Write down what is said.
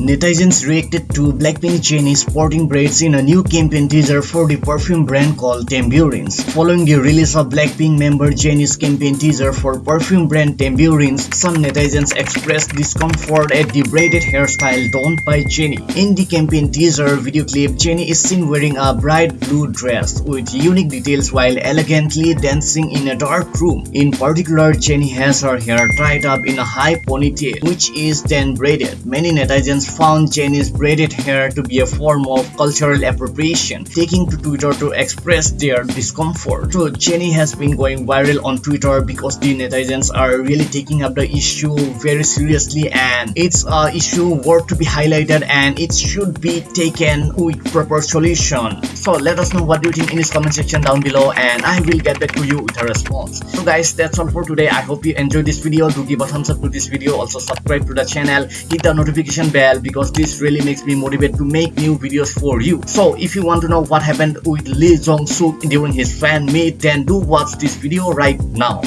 Netizens reacted to Blackpink Jennie sporting braids in a new campaign teaser for the perfume brand called Tamburins. Following the release of Blackpink member Jennie's campaign teaser for perfume brand Tamburins, some netizens expressed discomfort at the braided hairstyle donned by Jennie. In the campaign teaser video clip, Jennie is seen wearing a bright blue dress with unique details while elegantly dancing in a dark room. In particular, Jennie has her hair tied up in a high ponytail, which is then braided. Many netizens found Jennie's braided hair to be a form of cultural appropriation, taking to Twitter to express their discomfort. So Jenny has been going viral on Twitter because the netizens are really taking up the issue very seriously and it's a issue worth to be highlighted and it should be taken with proper solution. So let us know what you think in this comment section down below and I will get back to you with a response. So guys that's all for today. I hope you enjoyed this video. Do give a thumbs up to this video. Also subscribe to the channel. Hit the notification bell because this really makes me motivated to make new videos for you. So if you want to know what happened with Lee Jong Suk during his fan meet then do watch this video right now.